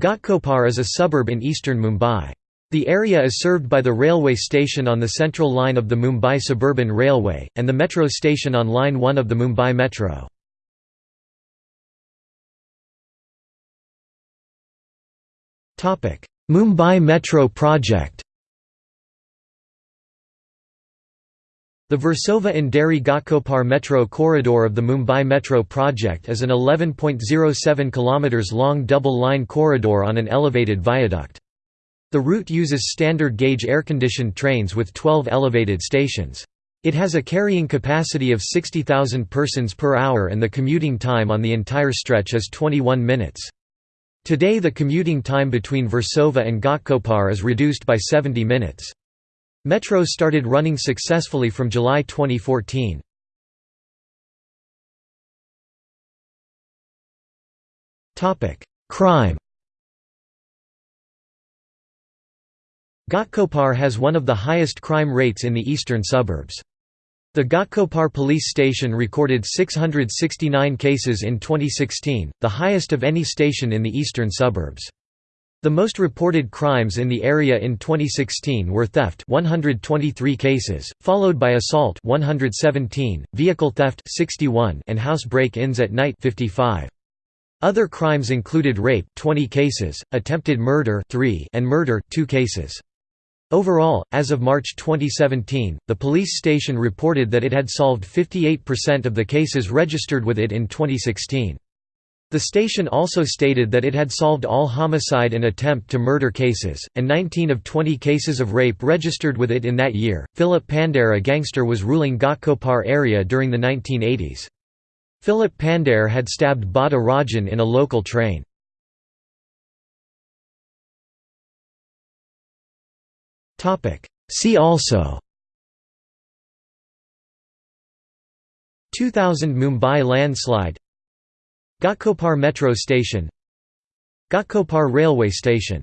Ghatkopar is a suburb in eastern Mumbai. The area is served by the railway station on the central line of the Mumbai Suburban Railway, and the metro station on Line 1 of the Mumbai Metro. Mumbai Metro project The Versova Andheri Ghatkopar Metro corridor of the Mumbai Metro project is an 11.07 km long double-line corridor on an elevated viaduct. The route uses standard gauge air-conditioned trains with 12 elevated stations. It has a carrying capacity of 60,000 persons per hour and the commuting time on the entire stretch is 21 minutes. Today the commuting time between Versova and Ghatkopar is reduced by 70 minutes. Metro started running successfully from July 2014. Crime Ghatkopar has one of the highest crime rates in the eastern suburbs. The Ghatkopar police station recorded 669 cases in 2016, the highest of any station in the eastern suburbs. The most reported crimes in the area in 2016 were theft 123 cases, followed by assault 117, vehicle theft 61 and house break-ins at night 55. Other crimes included rape 20 cases, attempted murder 3 and murder 2 cases. Overall, as of March 2017, the police station reported that it had solved 58% of the cases registered with it in 2016. The station also stated that it had solved all homicide and attempt to murder cases, and 19 of 20 cases of rape registered with it in that year. Philip Pandare, a gangster, was ruling Ghatkopar area during the 1980s. Philip Pandare had stabbed Bada Rajan in a local train. See also 2000 Mumbai landslide Ghatkopar Metro Station Ghatkopar Railway Station